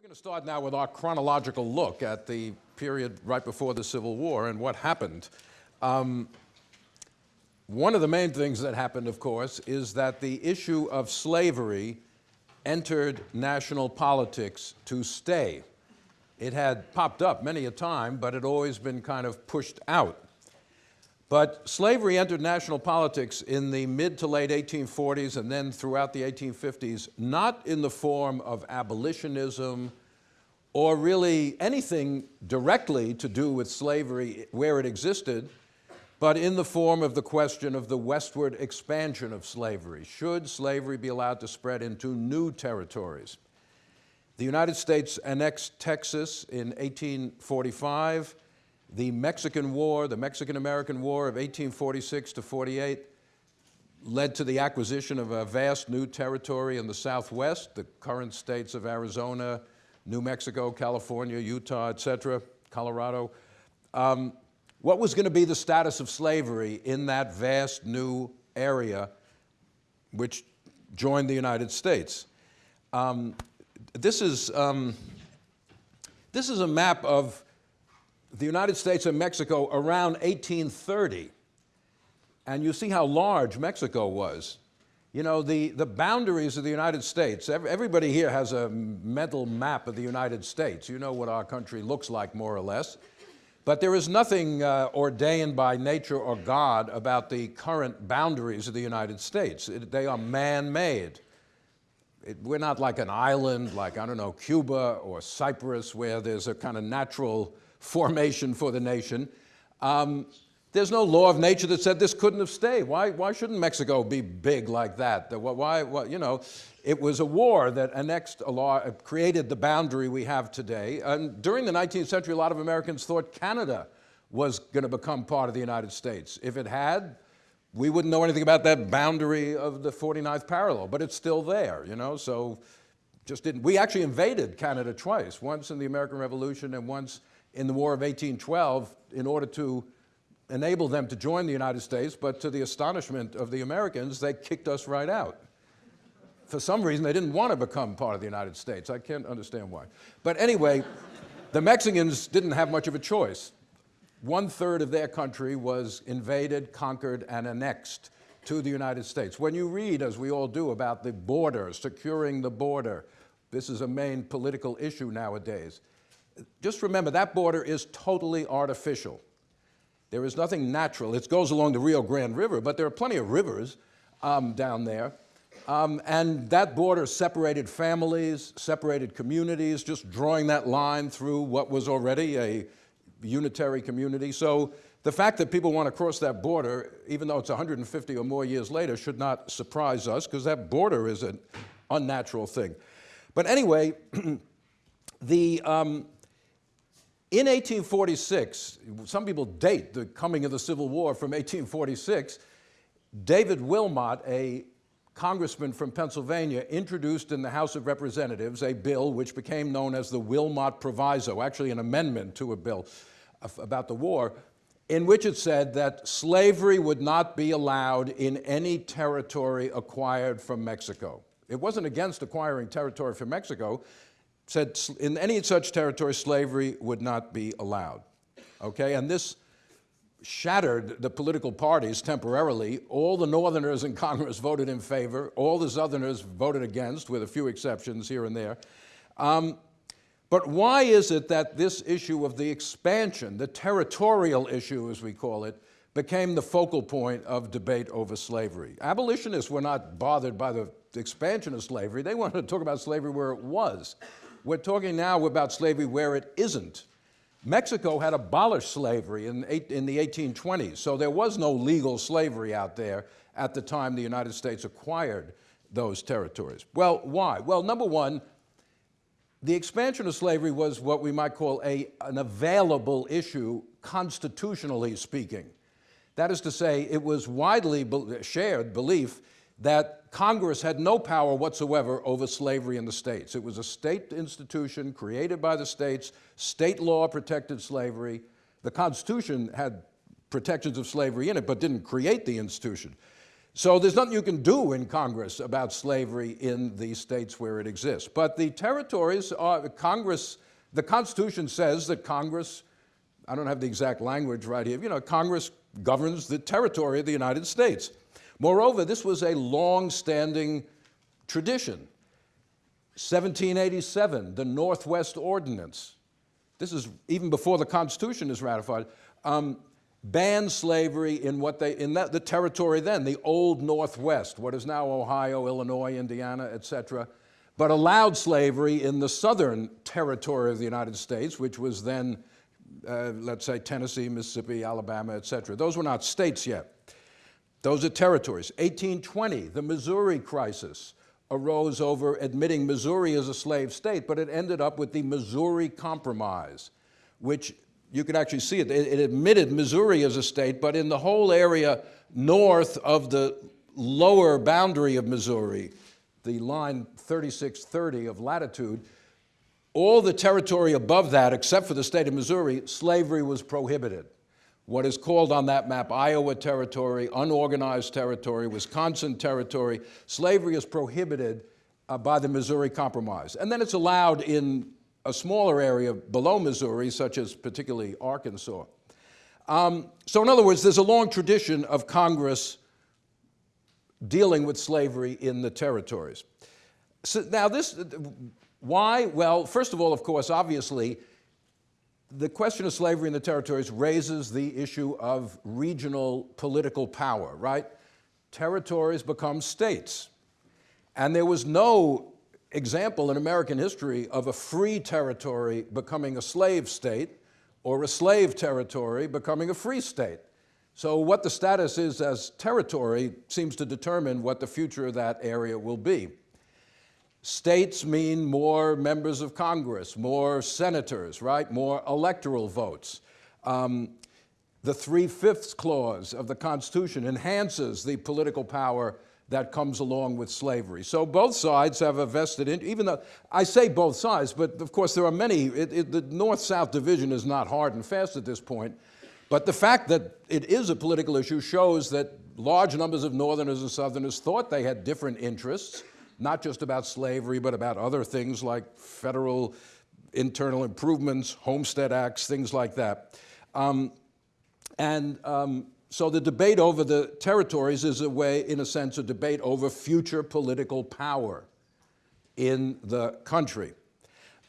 We're going to start now with our chronological look at the period right before the Civil War and what happened. Um, one of the main things that happened, of course, is that the issue of slavery entered national politics to stay. It had popped up many a time, but it had always been kind of pushed out. But slavery entered national politics in the mid to late 1840s and then throughout the 1850s, not in the form of abolitionism or really anything directly to do with slavery where it existed, but in the form of the question of the westward expansion of slavery. Should slavery be allowed to spread into new territories? The United States annexed Texas in 1845, the Mexican War, the Mexican-American War of 1846 to 48, led to the acquisition of a vast new territory in the Southwest, the current states of Arizona, New Mexico, California, Utah, et cetera, Colorado. Um, what was going to be the status of slavery in that vast new area which joined the United States? Um, this, is, um, this is a map of the United States and Mexico around 1830. And you see how large Mexico was. You know, the, the boundaries of the United States, everybody here has a mental map of the United States. You know what our country looks like, more or less. But there is nothing uh, ordained by nature or God about the current boundaries of the United States. It, they are man-made. We're not like an island like, I don't know, Cuba or Cyprus where there's a kind of natural formation for the nation. Um, there's no law of nature that said this couldn't have stayed. Why, why shouldn't Mexico be big like that? Why, why, you know, it was a war that annexed a law, uh, created the boundary we have today. And during the 19th century, a lot of Americans thought Canada was going to become part of the United States. If it had, we wouldn't know anything about that boundary of the 49th parallel, but it's still there, you know, so just didn't. We actually invaded Canada twice, once in the American Revolution and once in the War of 1812 in order to enable them to join the United States, but to the astonishment of the Americans, they kicked us right out. For some reason, they didn't want to become part of the United States. I can't understand why. But anyway, the Mexicans didn't have much of a choice. One third of their country was invaded, conquered, and annexed to the United States. When you read, as we all do, about the border, securing the border, this is a main political issue nowadays just remember that border is totally artificial. There is nothing natural. It goes along the Rio Grande River, but there are plenty of rivers um, down there. Um, and that border separated families, separated communities, just drawing that line through what was already a unitary community. So the fact that people want to cross that border, even though it's 150 or more years later, should not surprise us because that border is an unnatural thing. But anyway, the, um, in 1846, some people date the coming of the Civil War from 1846, David Wilmot, a congressman from Pennsylvania, introduced in the House of Representatives a bill which became known as the Wilmot Proviso, actually an amendment to a bill about the war, in which it said that slavery would not be allowed in any territory acquired from Mexico. It wasn't against acquiring territory from Mexico, said in any such territory, slavery would not be allowed. Okay, and this shattered the political parties temporarily. All the Northerners in Congress voted in favor. All the Southerners voted against, with a few exceptions here and there. Um, but why is it that this issue of the expansion, the territorial issue as we call it, became the focal point of debate over slavery? Abolitionists were not bothered by the expansion of slavery. They wanted to talk about slavery where it was. We're talking now about slavery where it isn't. Mexico had abolished slavery in, in the 1820s, so there was no legal slavery out there at the time the United States acquired those territories. Well, why? Well, number one, the expansion of slavery was what we might call a, an available issue, constitutionally speaking. That is to say, it was widely be shared belief that Congress had no power whatsoever over slavery in the states. It was a state institution created by the states. State law protected slavery. The Constitution had protections of slavery in it, but didn't create the institution. So there's nothing you can do in Congress about slavery in the states where it exists. But the territories are, Congress, the Constitution says that Congress, I don't have the exact language right here, you know, Congress governs the territory of the United States. Moreover, this was a long-standing tradition. 1787, the Northwest Ordinance. This is even before the Constitution is ratified. Um, banned slavery in what they in that, the territory then, the old Northwest, what is now Ohio, Illinois, Indiana, etc., but allowed slavery in the southern territory of the United States, which was then, uh, let's say, Tennessee, Mississippi, Alabama, etc. Those were not states yet. Those are territories. 1820, the Missouri crisis arose over admitting Missouri as a slave state, but it ended up with the Missouri Compromise, which you can actually see it. It, admitted Missouri as a state, but in the whole area north of the lower boundary of Missouri, the line 3630 of latitude, all the territory above that, except for the state of Missouri, slavery was prohibited. What is called on that map Iowa territory, unorganized territory, Wisconsin territory, slavery is prohibited uh, by the Missouri Compromise. And then it's allowed in a smaller area below Missouri, such as particularly Arkansas. Um, so in other words, there's a long tradition of Congress dealing with slavery in the territories. So now this, why? Well, first of all, of course, obviously, the question of slavery in the territories raises the issue of regional political power, right? Territories become states. And there was no example in American history of a free territory becoming a slave state or a slave territory becoming a free state. So what the status is as territory seems to determine what the future of that area will be. States mean more members of Congress, more senators, right? More electoral votes. Um, the three-fifths clause of the Constitution enhances the political power that comes along with slavery. So both sides have a vested interest, even though I say both sides, but of course there are many, it, it, the North-South division is not hard and fast at this point, but the fact that it is a political issue shows that large numbers of Northerners and Southerners thought they had different interests, not just about slavery, but about other things like federal internal improvements, homestead acts, things like that. Um, and um, so the debate over the territories is a way, in a sense, a debate over future political power in the country.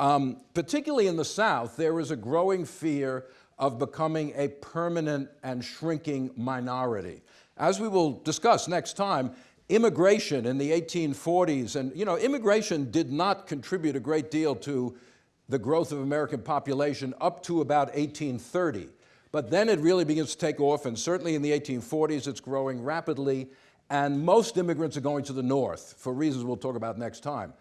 Um, particularly in the South, there is a growing fear of becoming a permanent and shrinking minority. As we will discuss next time, immigration in the 1840s, and you know, immigration did not contribute a great deal to the growth of American population up to about 1830. But then it really begins to take off, and certainly in the 1840s, it's growing rapidly, and most immigrants are going to the north for reasons we'll talk about next time.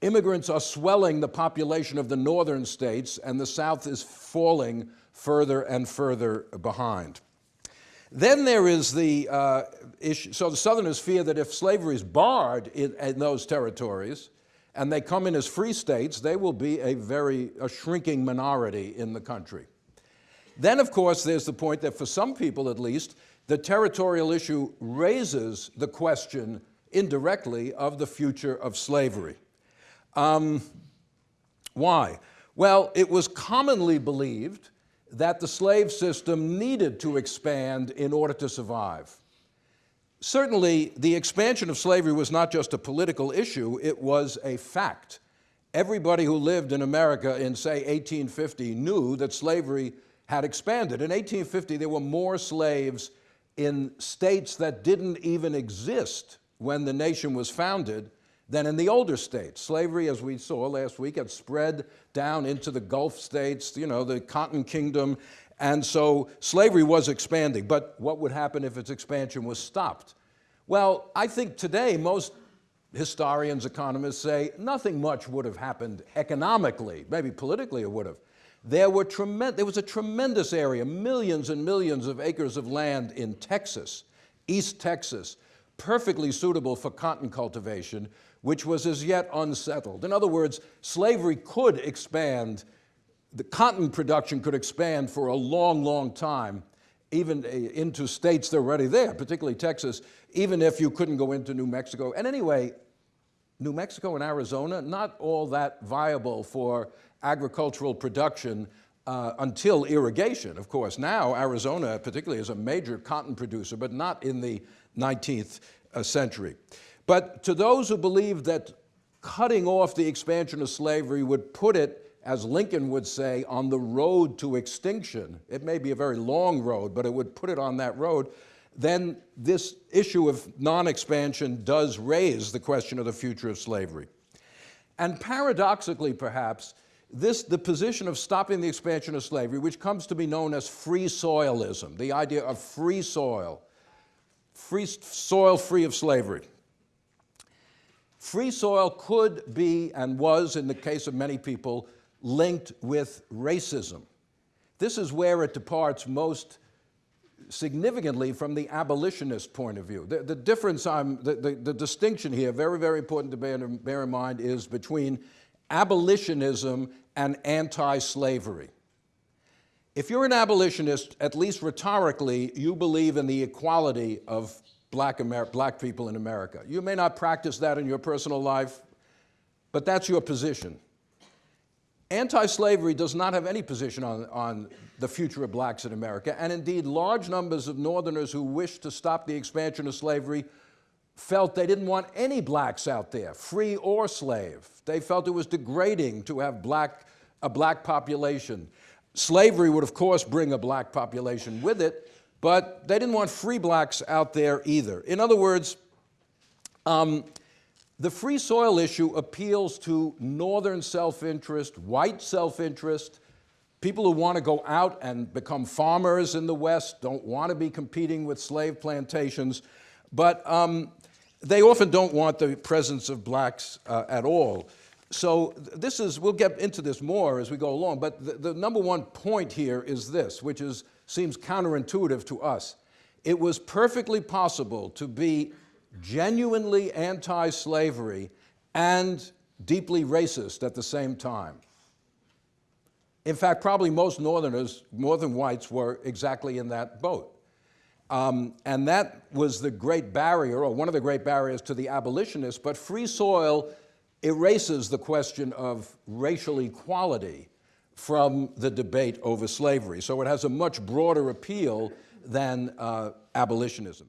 Immigrants are swelling the population of the northern states, and the south is falling further and further behind. Then there is the uh, issue, so the Southerners fear that if slavery is barred in, in, those territories, and they come in as free states, they will be a very, a shrinking minority in the country. Then, of course, there's the point that for some people at least, the territorial issue raises the question indirectly of the future of slavery. Um, why? Well, it was commonly believed that the slave system needed to expand in order to survive. Certainly, the expansion of slavery was not just a political issue, it was a fact. Everybody who lived in America in, say, 1850 knew that slavery had expanded. In 1850, there were more slaves in states that didn't even exist when the nation was founded than in the older states. Slavery, as we saw last week, had spread down into the Gulf states, you know, the Cotton Kingdom, and so slavery was expanding. But what would happen if its expansion was stopped? Well, I think today most historians, economists say nothing much would have happened economically. Maybe politically it would have. There, were there was a tremendous area, millions and millions of acres of land in Texas, East Texas, perfectly suitable for cotton cultivation, which was as yet unsettled. In other words, slavery could expand, the cotton production could expand for a long, long time even uh, into states that are already there, particularly Texas, even if you couldn't go into New Mexico. And anyway, New Mexico and Arizona, not all that viable for agricultural production uh, until irrigation, of course. Now, Arizona particularly is a major cotton producer, but not in the 19th uh, century. But to those who believe that cutting off the expansion of slavery would put it, as Lincoln would say, on the road to extinction, it may be a very long road, but it would put it on that road, then this issue of non-expansion does raise the question of the future of slavery. And paradoxically, perhaps, this, the position of stopping the expansion of slavery, which comes to be known as free soilism, the idea of free soil, free soil free of slavery. Free soil could be, and was in the case of many people, linked with racism. This is where it departs most significantly from the abolitionist point of view. The, the difference, I'm, the, the, the, distinction here, very, very important to bear, bear in mind, is between abolitionism and anti-slavery. If you're an abolitionist, at least rhetorically, you believe in the equality of black, black people in America. You may not practice that in your personal life, but that's your position. Anti-slavery does not have any position on, on the future of blacks in America, and indeed large numbers of Northerners who wished to stop the expansion of slavery felt they didn't want any blacks out there, free or slave. They felt it was degrading to have black, a black population. Slavery would, of course, bring a black population with it, but they didn't want free blacks out there either. In other words, um, the free soil issue appeals to northern self-interest, white self-interest, people who want to go out and become farmers in the West, don't want to be competing with slave plantations, but um, they often don't want the presence of blacks uh, at all. So this is, we'll get into this more as we go along, but the, the number one point here is this, which is, seems counterintuitive to us. It was perfectly possible to be genuinely anti-slavery and deeply racist at the same time. In fact, probably most Northerners, Northern whites, were exactly in that boat. Um, and that was the great barrier, or one of the great barriers to the abolitionists, but free soil erases the question of racial equality from the debate over slavery. So it has a much broader appeal than uh, abolitionism.